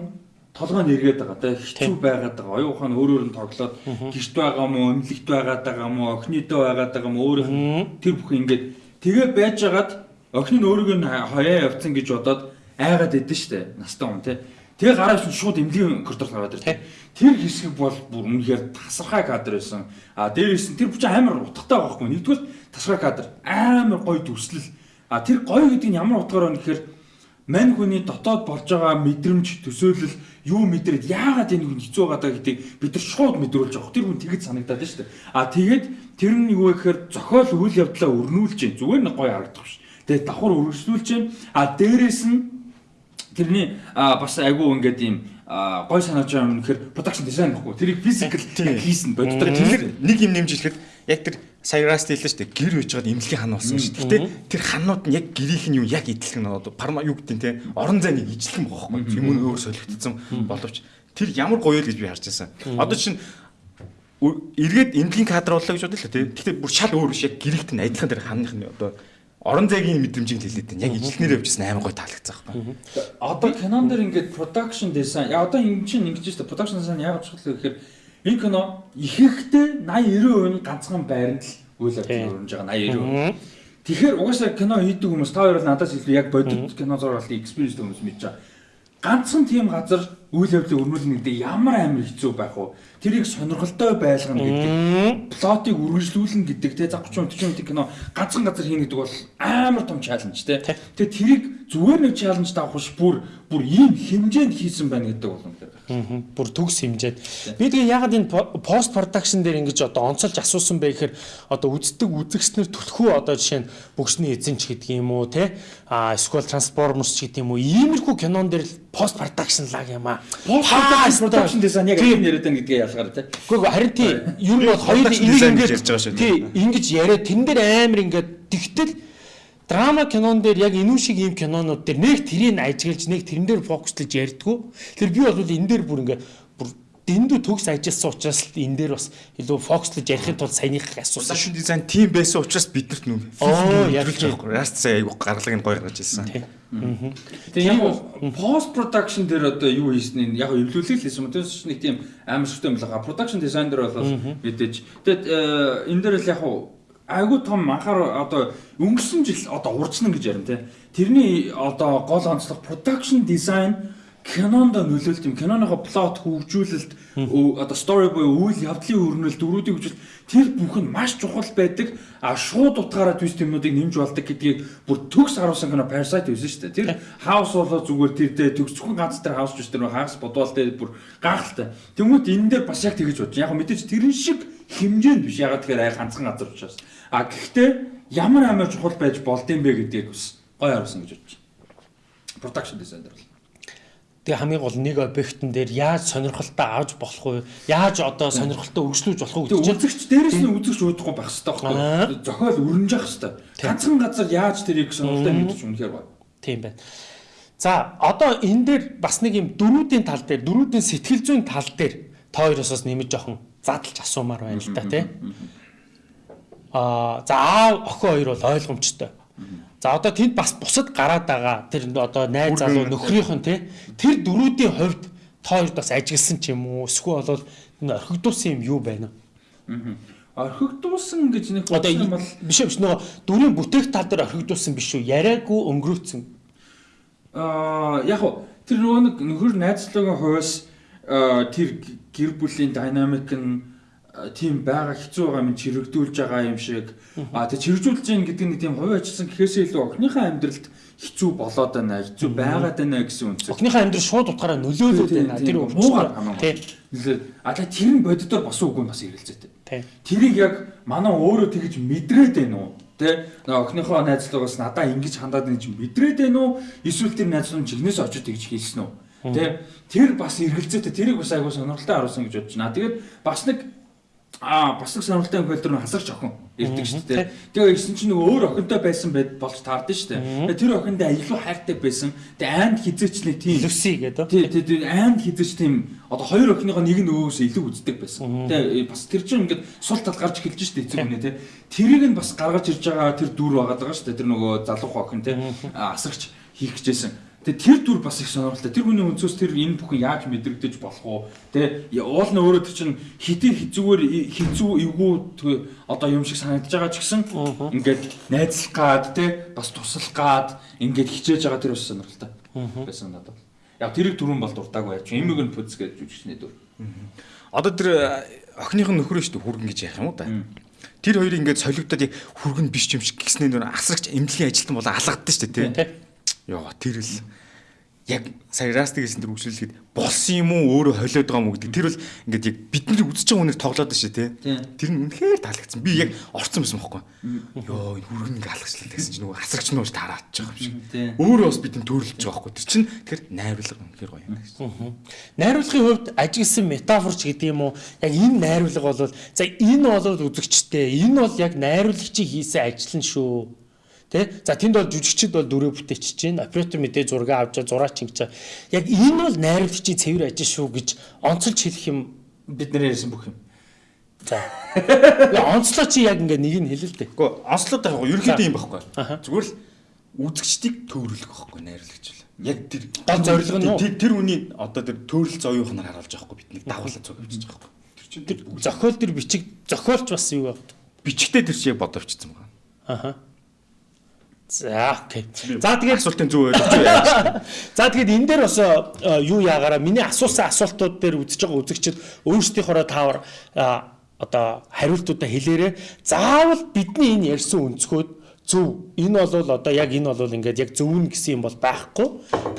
толгойн эргээд байгаа те хэцүү байгаад байгаа. Оюун ухаан өөрөөр нь тоглоод гэрт байгаа мó эмнэлэгт байгаад байгаа мó охиныдөө байгаад байгаа мó өөрөөх нь тэр бүхэн ингээд тэгээ байж хагаад охин нь өөрийгөө хаяа явцсан гэж бодоод айгаад идэв штэ настаа хүн те Тэгээ гараад чинь шууд эмнэлгийн коридорт гараад ирсэн. Тэр хэсэг бол бүр үнэхээр тасархай кадр байсан. А дээрээс нь тэр бүч амар утгатай байхгүй. Нэгдүгээр тасархай кадр амар гоё дүрслэл. А тэр гоё гэдэг нь ямар утгаар байна гэхээр мань хүний дотоод болж байгаа мэдрэмж, төсөөлөл юу мэдрээд яагаад энэ хүн хэцүү байгаа гэдэг бид нар шууд мэдрүүлж авах. Тэр хүн тэгэж санагдаад шүү дээ. А тэгээд тэр нь юу вэ гэхээр зохиол үйл явдлаа өрнүүлж, зүгээр нэг гоё харагдах шүү. Тэгээд давхар өргөжлүүлж, а дээрээс нь тэрний бас айгүй ингээд ийм гой санааж байгаа юм гэхээр production design баггүй. Тэрийг physical хийсэн боддог. Тэр нэг юм нэмж хэлэхэд яг тэр саяраас хэллээ шүү дээ. Гэр үйж байгаад эмнэлгийн хан болсон шүү дээ. Гэтэ тэр ханууд нь яг гэрийнх нь юу яг идэлхэн одоо парма юу гэдэг те орон зайныг байгаа байхгүй. Юм өөр солигдсон боловч тэр ямар гоё л гэж би харж байсан. Одоо чинь эргээд эмнэлгийн кадр боллоо гэж бодлоо те. Гэтэ бүр шал өөр биш яг гэрэгт нь адилхан тэр ханных нь одоо орон зайгийн мэдрэмжийг хэлээд байна. Яг ижлэнээр явжсэн амар гоё таалагдсан байхгүй. Одоо кинон дээр ингээд production design яа одоо энэ чинь ингэж шүү дээ. Production design яг чухал гэхээр энэ кино ихэнхдээ 80 90% нь ганцхан байранд л үйл явдал өрнөж байгаа 80 90%. Тэгэхээр угаасаа кино хийдэг хүмүүс та хоёр надаас илүү яг бодит кино зургалтын experience хүмүүс мэдж байгаа. Ганцхан тийм газар үйл явдлыг өрнүүлнэ гэдэг ямар амар хэцүү байх вэ? Тэрийг сонирхолтой байлгана гэдэг, плотыг үргэлжлүүлнэ гэдэг те за 30 40 минутын кино ганцхан газар хийнэ гэдэг бол амар том чаленж те. Тэгээ тэрийг зүгээр нэг чаленж авах биш бүр бүр ийм хэмжээнд хийсэн байна гэдэг бол үнэхээр Мгм. Бүр төгс хэмжээд. Би тэгээ ягаад энэ пост продакшн дээр ингэж одоо онцолж асуусан бэ гэхээр одоо үздэг үзэгчнэр төлхөө одоо жишээ нь бүгсний эзэн ч гэдэг юм уу те а эсвэл трансформерс ч гэдэг юм уу иймэрхүү кинон дээр пост продакшн лаг юм аа. Post production design яг юм яриад байна гэдгээ ялгаар тий. Гэхдээ харин тий ер нь бол хоёр энийг ингэж ярьж байгаа шүү, тий ингэж яриад тэн дээр амар ингээд тэгтэл драма кинон дээр яг энэ шиг ийм кинонууд дээр нэг тэрийг ажиглаж нэг тэрэн дээр фокуслж ярьдгүү. Тэр би бол энэ дээр бүр ингээд бүр дэндүү төгс ажилласан учраас л энэ дээр бас илүү фокуслж ярихын тулд саяных асуусан шүү. design team байсан учраас биднэрт нүм. Оо, яг ярьж байгаа. Яст сая айгу гаргалыг нь гоё гаргаж ирсэн. Тэгээ яг пост production дээр одоо юу хийсэн нь яг эвлүүлэл хийсэн юм. Тэрс нэг тийм амар шигтэй юм л байгаа. Production design дээр бол мэдээж. Тэгээд э, энэ дээр л яг айгу том анхаар одоо өнгөрсөн жил одоо урдсан гэж ярина те. Тэрний одоо гол онцлог production design кинонд нөлөөлт юм. Киноныхоо плот хөгжүүлэлт одоо story буюу үйл явдлын өрнөлт дөрүүдийн хөгжил тэр бүх нь маш чухал байдаг. А шууд утгаараа twist юмнуудыг нэмж болдог гэдгийг бүр төгс харуулсан кино Parasite байсан шүү дээ. Тэр house болоо зүгээр тэр дээр төгс зөвхөн ганц тэр house биш тэр хагас бодвол дээр бүр гайхалтай. Тэмүүт энэ дээр бас яг тэгэж бодож. Яг мэдээж тэрэн шиг хэмжээнд биш. Ягаад тэгэхээр ай ганцхан газар учраас. А гэхдээ ямар амар чухал байж болдсон бэ гэдгийг бас гоё харуулсан гэж бодож. Production design дээр бол. Тэгээ хамгийн гол нэг объектн дээр яаж сонирхолтой авч болох вэ? Яаж одоо сонирхолтой өргөжлүүлж болох вэ Тэгээ үзэгч дээрээс нь үзэгч уудахгүй байх хэрэгтэй байхгүй. Зохиол өрнж явах хэрэгтэй. Ганцхан газар яаж тэрийг сонирхолтой мэдчих үнэхээр гоё. тийм байна. За одоо энэ дээр бас нэг юм дөрүүдийн тал дээр дөрүүдийн сэтгэл зүйн тал дээр та хоёроос бас нэмэж жоохон задлж асуумаар байна л да тий. Аа за аав охин хоёр бол ойлгомжтой. За одоо тэнд бас бусад гараад байгаа тэр одоо найз залуу нөхрийнх нь тий тэр дөрүүдийн хувьд та хоёрд бас ажигласан ч юм уу эсвэл бол энэ орхигдуулсан юм юу байна вэ? Орхигдуулсан гэж нэг Одоо бодсон юм бол биш биш нөгөө дүрийн бүтээх тал дээр орхигдуулсан биш үү? Яриаггүй өнгөрөөцсөн. аа яг уу тэр нөгөө нэг нөхөр найзлуугийн хувьас аа, тэр г- гэр бүлийн динамик нь аа, тийм байгаа хэцүү байгаа юм чирэгдүүлж байгаа юм шиг а тэг чирэгжүүлж байгаа гэдэг нэг тийм хувь ачилсан гэхээсээ илүү охиныхаа амьдралд хэцүү болоод байна хэцүү байгаад байна гэсэн үнцэг Охныхаа амьдрал шууд утгаараа нөлөөлөд байна. Тэр хамаагүй. Тий. А тэг тэр нь боддоор бас үгүй бас эргэлзээтэй Тий. Тэрийг яг манай өөрөө тэгж мэдрээд байна уу? Тэ охиныхоо найзлуугаас надаа ингэж хандаад байна чинь мэдрээд байна уу? Эсвэл тэр найзлуу чигнээс очиж тэгж хийсэн үү? Тэ тэр бас эргэлзээтэй тэрийг бас айгуу сонирхолтой харуулсан гэж бодож байна. Тэгээд бас нэг Аа бас нэг сонирхолтой юм хэлдэр хасагч охин ирдэг шүү дээ. Тэгээ ирсэн чинь нөгөө өөр охинтой байсан байд болж таардаг шүү дээ. Тэгээ тэр охиндоо илүү хайртай байсан. Тэгээ анд хизээч нэг тийм Люси гэдэг. Тий, тий, тий анд хизээч тийм одоо хоёр охиныгоо нэг нь өвөөсөө илүү үздэг байсан. Тэгээ бас тэр чинь ингээд сул тал гарч эхэлж шүү дээ эцэг үнэ тий. Тэрийг нь бас гаргаж ирж байгаа тэр дүр байгаа даа шүү дээ. Тэр нөгөө залуухан охин тий асагч хийх гэжсэн. Тэгээ тэр дүр бас их сонирхолтой. Тэр хүний өнцөөс тэр энэ бүхэн яаж мэдрэгдэж болох уу? Тэ уул нь өөрөө тэр чинь хитэн хизүүгээр хизүү эвгүй одоо юм шиг санагдаж байгаа ч гэсэн ингээд найзлах гад тэ бас туслах гад ингээд хичээж байгаа тэр бас сонирхолтой. Байсан надад. Яг тэрийг түрүүн бол дуртаагүй яач. Имиг нь пүз гэж жүжигчний дүр. Одоо тэр э, охиных нь нөхрөө шүү дээ хүргэн гэж яах юм уу да. Тэр хоёрыг ингээд солигдоод хүргэн биш юм шиг гиснээ нөр асрагч эмнэлгийн ажилтан болоо алгаддаг шүү дээ тий. Йоо тэр л яг сая растиг гэсэн тэр үгшлэлгээд болсон юм уу өөрөө холиод байгаа юм уу гэдэг тэр бол ингээд яг бидний үзэж байгаа үнээр тоглоод байна шүү тий. Тэр нь үнэхээр таалагдсан. Би яг орцсон байсан байхгүй. Йоо энэ хүргэн ингээд алгачлаа гэсэн чинь нөгөө асрагч нууж тараач байгаа юм шиг. Өөрөө бас бидний төрөлж байгаа байхгүй. Тэр чинь тэгэхээр найруулга үнэхээр гоё юм гэсэн. Найруулгын хувьд ажигласан метафорч гэдэг юм уу? Яг энэ найруулга бол за энэ бол үзэгчтэй. Энэ бол яг найруулагчийн хийсэн ажил нь шүү. Тэ? За тэнд бол жүжигчд бол дүрээ бүтээчихэж чинь оператор мэдээ зураг авч зураач ингэж. Яг энэ бол найруулагчийн цэвэр ажил шүү гэж онцолж хэлэх юм. Бид нэр ярьсан бүх юм. За. Яг онцлоо чи яг ингээ нэг нь хэлээ л дээ. Гэхдээ Ослод яг ерөнхийдөө юм байхгүй. Зүгээр л үзэгчдийг төөрүүлэх байхгүй найруулагч л. Яг тэр Гол зорилго нь тэр хүний одоо тэр төөрөл зоёох нь харуулж байгаа байхгүй бидний дагуулж цуг авчиж байгаа байхгүй. Тэр чинь Тэр зохиол тэр бичиг зохиолч бас юу вэ? бичгтээ тэр яг бодовчсон байгаа. Аха. За окей. За тэгээд асуултын зөв ойлгож яаж. За тэгээд энэ дээр бас э, юу яагаараа миний асуусан асуултууд дээр үзэж байгаа үзэгчид өөрсдийнхоороо таавар э, одоо хариултуудаа хэлээрээ заавал бидний энэ ярьсан өнцгөөд зөв энэ бол одоо яг энэ бол ингээд яг зөв нь гэсэн юм бол байхгүй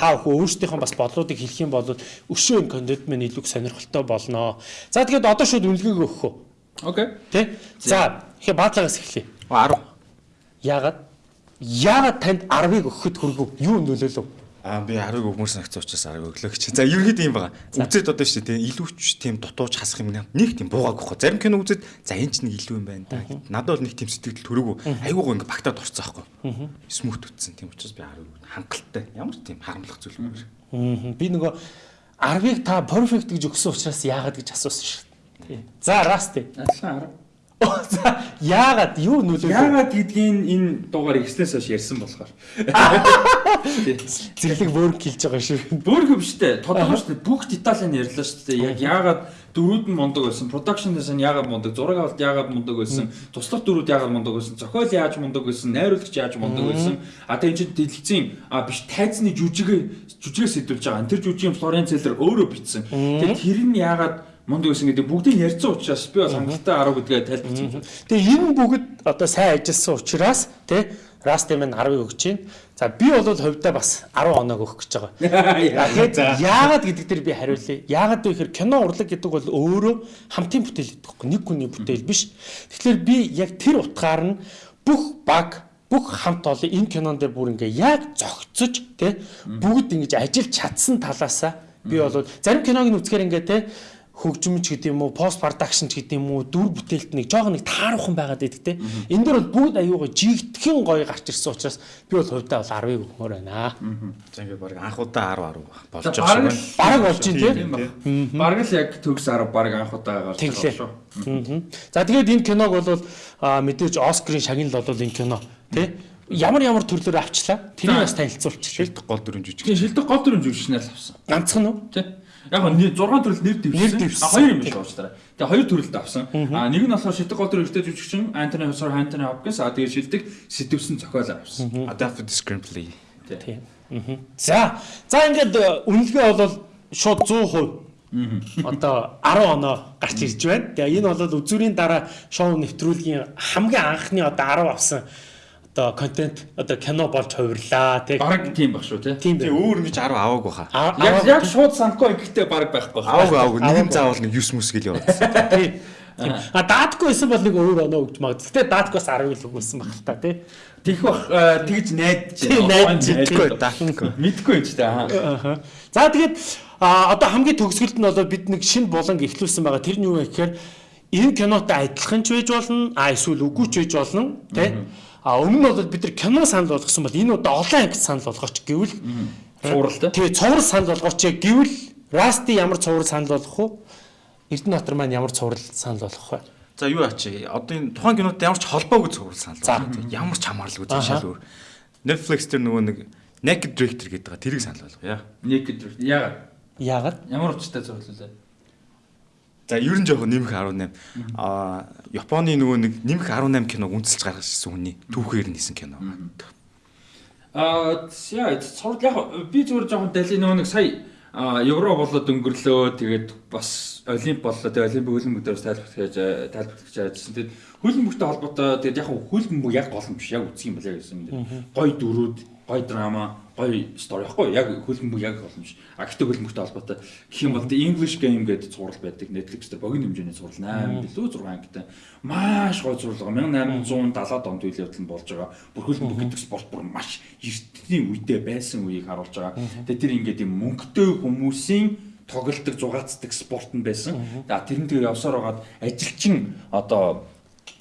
та бүхэн өөрсдийнхөө бас бодлуудыг хэлэх юм бол өшөө энэ контент маань илүү их сонирхолтой болно. За тэгээд одоо шууд үнэлгээг өгөх үү? Окей. Тэ? За ихе баатлагаас эхлэе. 10. Яагаад? Яагаад танд 10-ыг өгөхөд хүргэв? Юу нөлөөлөв? Аа би 10-ыг өгмөр санагцсан учраас 10-ыг өглөө гэж. За ерөнхийдөө юм байгаа. Үзээд одоо шүү дээ илүүч тийм дутууч хасах юм нэг тийм буугааг өгөх. Зарим кино үзээд за энэ ч нэг илүү юм байна да. Надад бол нэг тийм сэтгэл төрөөгөө айгуугаа ингээ багтаад орцсон аахгүй. Смут үтсэн. Тийм учраас би 10-ыг хангалттай. Ямар тийм харамлах зүйл юм бэ? Аа, Би нөгөө 10-ыг та perfect гэж өгсөн учраас яагаад гэж асуусан шүү дээ. За расти. Адилхан 10. Яагаад юу нөлөөлөв? Яагаад гэдгийг энэ дугаар ирснээс хойш ярьсан болохоор. зэрлэг work хийж байгаа шүү. Бүр хөвштэй. Тодорхой шүү дээ. Бүх деталь нь ярьлаа шүү дээ. Яг яагаад дөрүүд нь мундаг байсан, production design яагаад мундаг, зураг авалт яагаад мундаг байсан, туслах дөрүүд яагаад мундаг байсан, зохиол яаж мундаг байсан, найруулагч яаж мундаг байсан. А тэгээ энэ чинь дэлгэцийн а биш тайзны жүжигээ жүжигээ сэдвүүлж байгаа. Тэр жүжигийн Флоренц Цэлэр өөрөө бичсэн. Тэгээ тэр нь яагаад мундаг байсан гэдэг бүгдийг ярьсан учраас би бол хангалттай 10 гэдгээ тайлбарсан. Тэгээ энэ бүгд одоо сайн ажилласан учраас тий расти маань 10-ыг өгч чинь. За би бол хувьдаа бас 10 оног өгөх гэж байгаа. Тэгэхээр яагаад гэдэг дээр би хариулъя. Яагаад вэ гэхээр кино урлаг гэдэг бол өөрөө хамтын бүтээл гэдэг байхгүй нэг хүний бүтээл биш. Тэгэхээр би яг тэр утгаар нь бүх баг бүх хамт олон энэ кинон дээр бүр ингээ яг зогцож тий бүгд ингэж ажиллаж чадсан талаасаа би бол зарим киног нь үзэхээр ингээ тий хөгжимч гэдэг юм уу пост продакшн ч гэдэг юм уу дүр бүтээлт нэг жоох нэг тааруухан байгаад байдаг те энэ дөр бол бүгд аюугаа жигдхэн гоё гарч ирсэн учраас би бол хувьдаа бол 10-ыг өгмөр байна. За ингээ баг анхудаа 10 10 болж байгаа шиг. Бараг болж байна те. Тийм баг. Бараг л яг төгс 10 бараг анхудаа гарч. Мгм. За тэгээд энэ киног бол мэдээж Оскарын шагнал бол энэ кино тий ямар ямар төрлөөр авчлаа тэрийг бас танилцуулчихлаа. Шилдэг гол. Тийм шилдэг гол дүрэн жүжигчнээс авсан. Ганцхан уу? Тий. Яг нь 6 төрөл нэр дэвшсэн. Хоёр юм биш уучлаарай. Тэгээ хоёр төрөлд авсан. А нэг нь болохоор шилдэг гол дүр эрттэй жүжигчин Антони Хосор Антони Хопкинс а тэгээ шилдэг сэтвсэн зохиолоо авсан. Adapted screenplay. Тийм. За за ингээд э, үнэлгээ бол шууд 100% Одоо 10 оноо гарч ирж байна. Тэгээ энэ бол үзүүрийн дараа шоу нэвтрүүлгийн хамгийн анхны одоо 10 авсан одоо контент одоо кино болж хувирлаа тий. Бараг тийм баг шүү тий. Тийм өөр ингэж 10 аваагүй хаа. Яг яг шууд санахгүй ихтэй бараг байхгүй. Аваагүй аваагүй Аваагүй. заавал нэг 9 мүс гэл яваад. Тийм. А даатгүй байсан бол нэг өөр оноо өгч магад. Гэтэ дааткоос 10 л өгүүлсэн баг л та тий. Тэгэх бах тэгж найдаж байна. Мэдгүй даахгүй. Мэдгүй юм ч. Аха. За тэгээд одоо хамгийн төгсгөлд нь бол бид нэг шинэ буланг ихлүүлсэн байгаа. Тэр нь юу вэ гэхээр энэ кинотой адилхан ч байж болно, а эсвэл үгүй ч байж болно, тий? А өмнө нь бол бид нар кино санал болгосон бол энэ удаа олон анги санал болгооч гэвэл Цувралтай. тэгээ цуврал санал болгооч гэвэл Расти ямар цуврал санал болгох вэ? Эрдэнэтбатар маань ямар цуврал санал болгох вэ? За юу ачи одоо энэ тухайн кинотой ямар ч холбоогүй цуврал санал За. болгоо. Ямар ч хамаарлаггүй зашаал өөр. Netflix дээр нөгөө нэг Naked Director гэдэг байгаа тэрийг санал болгоо яа. Naked яагаад? Яагаад? Ямар учиртай зурлалаа. За ер нь жоохон нэмэх 18. Аа Японы нөгөө нэг нэмэх 18 киног үнэлж гаргаж ирсэн хүний түүхээр нисэн кино. Аа яа цорд яг би зүгээр жоохон дали нөгөө нэг сая евро болоод өнгөрлөө тэгээд бас олимп боллоо тэгээд олимпик хөлбөмбөг дээрс тайлбарлах гэж тайлбарлах гэж ажилласан. Тэгээд хөлбөмбөгтэй холбоотой тэгээд яг хөлбөмбөг яг гол юм биш яг үзэх юм яг гэсэн юм. Гой дөрүүд, гой драма, гой стори. Яахгүй яг хөлбөмбөг яг юм биш. А гэхдээ хөлбөмбөгтэй холбоотой. Гэх юм бол The English Game гэдэг зурвал байдаг. Netflix дээр богино хэмжээний зурвал 8 билүү 6 ангитай маш гой зурвал 1870 онд үйл явдал нь болж байгаа. Бүр хөлбөмбөг гэдэг спорт бүр маш эртний үедээ байсан үеийг харуулж байгаа. Тэгээд тэр ингээд юм мөнгөтэй хүмүүсийн тоглолтог зугаацдаг спорт нь байсан. За тэрэн дээр явсаар байгаад ажилчин одоо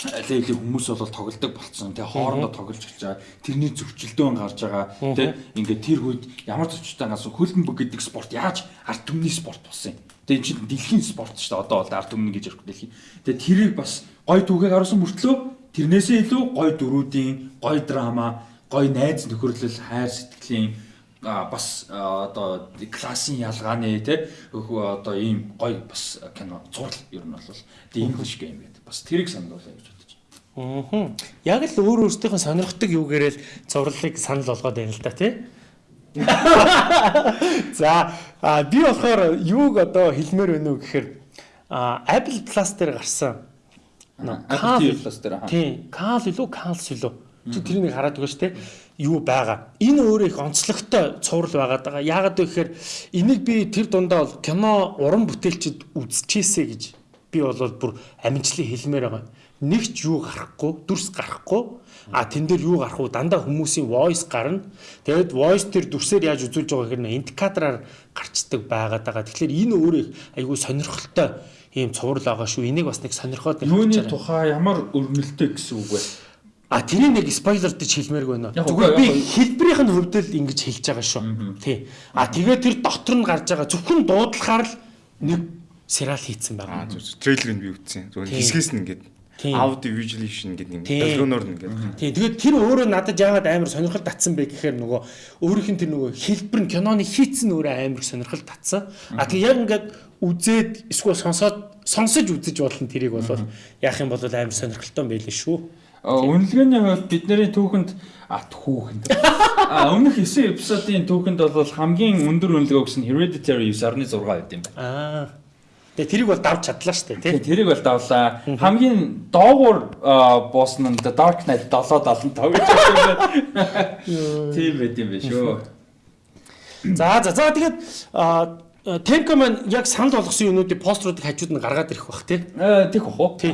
лейли хүмүүс бол тоглолдог болцсон. Тэгээ хоорондоо тоглож эхэлж байгаа. Тэрний зөрчилдөөн гарч байгаа. Тэ ингээд тэр үед ямар зөрчилтэй гасан хөлбөмбөг гэдэг спорт яаж ард түмний спорт болсон юм. Тэгээ энэ чинь дэлхийн спорт шүү дээ. Одоо бол ард түмний гэж ярих дэлхийн. Тэгээ тэрийг бас гой түүхийг харуулсан мөртлөө тэрнээсээ илүү гой дөрүүдийн, гой драма, гой найз нөхөрлөл, хайр сэтгэлийн бас одоо классын ялгааны өхөө одоо ийм гоё бас кино зурл ер нь бол The English Game гэдэг бас тэрийг болгоё гэж бодож байна. Мгм. Яг л өөр өөртөөхөө сонирхдаг юугээрэл зурлалыг санал болгоод байна л да тий. За би болохоор юуг одоо хэлмээр байна уу гэхээр Apple Plus дээр гарсан. Apple Plus дээр, аха. Тийм, Кал илүү Калс илүү. Чи тэрийг хараад байгаа шүү дээ. Юу байгаа. Энэ өөрөө их онцлогтой цуврал байгаад байгаа. Яагаад вэ гэхээр энийг би тэр дундаа бол кино уран бүтээлчд үзчихээсэ гэж би бол бүр амжилтлан хэлмээр байгаа. Нэг ч юу гарахгүй, дүрс гарахгүй. А тэн дээр юу гарах вэ? Дандаа хүмүүсийн voice гарна. Тэгээд voice тэр дүрсээр яаж үзүүлж байгаа гэхээр индикатораар гарчдаг байгаад байгаа. Тэгэхээр энэ өөрөө айгүй сонирхолтой ийм цуврал байгаа шүү. Энийг бас нэг сонирхоод Юуны тухай ямар өрнөлттэй гэсэн үг вэ? А тэрийг нэг спойлер гэж хэлмээргүй байна. Зүгээр би хэлбэрийнх нь хувьд л ингэж хэлж байгаа шүү. Тий. А тэгээд тэр дотор нь гарч байгаа зөвхөн дуудлахаар л нэг сериал хийцэн Аа байгаа. зүг. трейлерыг би үзсэн. Тийм. хэсгээс нь ингээд аудио visualization гэдэг юм. Долгионоор нь ингээд. Тий. Тэгээд тэр өөрөө надад яагаад амар сонирхол татсан бэ гэхээр нөгөө өөрийнх нь тэр нөгөө хэлбэр нь киноны хийцэн өөрөө амар сонирхол татсан. А тэгээд яг ингээд үзээд эсвэл сонсоод сонсож үзэж болно тэрийг бол яах юм бол амар сонирхолтой байлээ шүү. А, Үнэлгээний хувьд бидний түүхэнд а түүхэнд. А өмнөх 9 эпизодын түүхэнд бол хамгийн өндөр үнэлгээ өгсөн Hereditary 9.6 байд юм байна. Аа. Тэгээд тэрийг бол давж чадлаа шүү дээ тий. Тэгээ тэрийг бол давлаа. Хамгийн доогуур а, босс нь Dark Knight 775 гэж байна. Тийм байт юм байна шүү. За за за тэгээд Темко маань яг санал болгосон юмнуудыг постеруудыг хажууд нь гаргаад ирэх бах тий. Э тийх уу? Тий.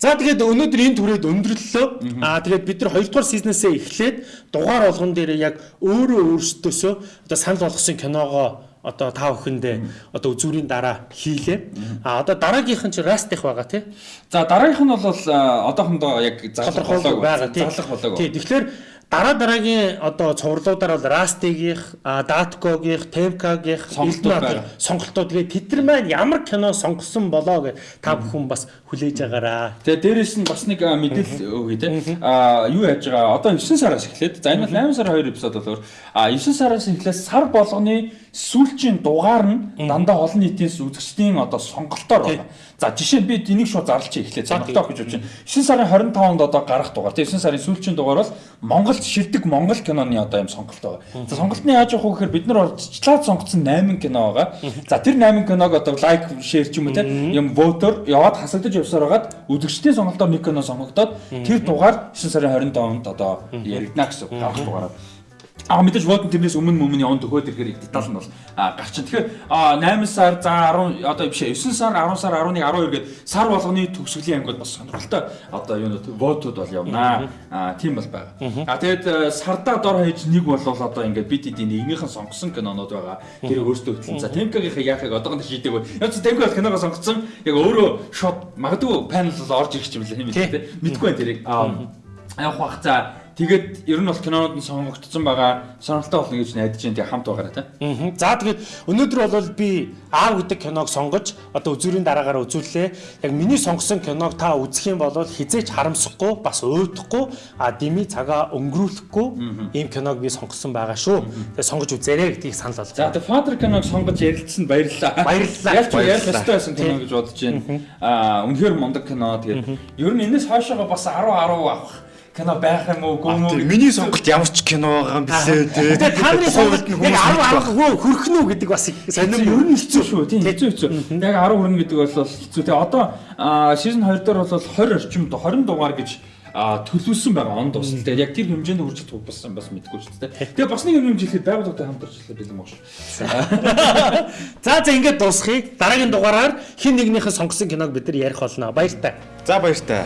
За тэгээд өнөөдөр энэ түрээд өндөрлөлөө. Аа тэгээд бид нар 2 дугаар сизнээсээ эхлээд дугаар болгон дээр яг өөрөө өөрсдөөсөө одоо санал болгосон киногоо одоо та бүхэндээ одоо үзүүрийн дараа хийлээ. А одоо дараагийнх нь чи растих байгаа тий. За дараагийнх нь бол одоохондоо яг зарлах болоог. Зарлах болоог. Тий. Тэгэхээр дараа дараагийн одоо цувралуудаар бол Растигийнх, Даткогийнх, Темкагийнх Сонголтууд сонголтууд тэгээд тэд нар маань ямар кино сонгосон болоо гэж та бүхэн бас хүлээж агаараа. Тэгээ дээрэс нь бас нэг мэдээлэл өгье те. А юу яаж байгаа? Одоо 9 сараас эхлээд за энэ бол 8 сар 2 эпизод болоор а 9 сараас эхлээд сар болгоны сүүлчийн дугаар нь дандаа олон нийтийн үзэгчдийн одоо сонголтоор байна. За жишээ нь би энийг шууд зарлчих эхлээд сонголтоо гэж бодож байна. 9 сарын 25-нд одоо гарах дугаар. Тэгээ 9 сарын сүүлчийн дугаар бол Монголд шилдэг Монгол киноны одоо юм сонголт байгаа. За сонголт нь яаж явах вэ гэхээр бид нар орчлаад сонгоцсон 8 кино байгаа. За тэр 8 киног одоо лайк, шеэр ч юм уу те юм вотер яваад хасагдаж явсаар хагаад үзэгчдийн сонголтоор нэг кино сонгогдоод тэр дугаар 9 сарын 25-нд одоо яригдана гэсэн гарах дугаараа. А мэдээж вотон тэрнээс өмнө өмнө явна төхөөд ирэхээр детал нь бол гарч чинь. Тэгэхээр а, 8 сар за 10 одоо биш ээ 9 сар 10 сар 11 12 гээд сар болгоны төгсгөлийн ангид бас сонирхолтой одоо юу нөт вотууд бол явнаа. А тийм бол байгаа. А тэгээд сардаа дор хаяж нэг бол одоо ингээд бид эдийн нэгнийхэн сонгосон кинонууд байгаа. Тэр өөртөө хөтлөн. За Темкагийн яахыг одоогонд шийдэг бай. Яг Темка бол киногоо сонгоцсон. Яг өөрөө шот магадгүй панел бол орж ирэх юм лээ юм лээ. Мэдгүй байна тэрийг. А явах бах за Тэгээд ер нь бол кинонууд нь сонгогдсон байгаа. Сонирхолтой болно гэж найдаж байна. Тэгээ хамт байгаарай та. Мгм. За тэгээд өнөөдөр бол би аав гэдэг киног сонгож одоо үзүүрийн дараагаар үзүүллээ. Яг миний сонгосон киног та үзэх юм бол хизээч харамсахгүй, бас уйдахгүй, а дими цагаа өнгөрүүлэхгүй ийм киног би сонгосон байгаа шүү. Тэгээд сонгож үзээрэй гэдгийг санал За болгоо. тэгээ Father киног сонгож ярилцсанд баярлалаа. Баярлалаа. Ялч ярих ёстой байсан кино гэж бодож байна. Аа үнэхээр мундаг кино. Тэгээд ер нь энэс хойшоогоо бас 10 10 авах кино байх юм уу гүн үү? Миний сонголт ямар ч кино байгаа юм блэ те. Тэгээд та нарын сонголт яг 10 10 хөрөх нь үү гэдэг бас сонирм Ер нь хэцүү шүү. Тийм хэцүү хэцүү. Яг 10 хүрнэ гэдэг бол хэцүү. Тэгээ одоо season 2 дээр бол 20 орчим 20 дугаар гэж а төлөвлөсөн байгаа он дуусна. Тэгээд яг тэр хэмжээнд хүрч чадах бас бас мэдгүй шүү дээ. Тэгээ бас нэг юм хэмжээлэхэд байгууллагатай хамт ажиллах бэлэн баг шүү. За за ингээд дуусхийг дараагийн дугаараар хин нэгнийхэн сонгосон киног бид нар ярих болно. Баяр та. За баяр та.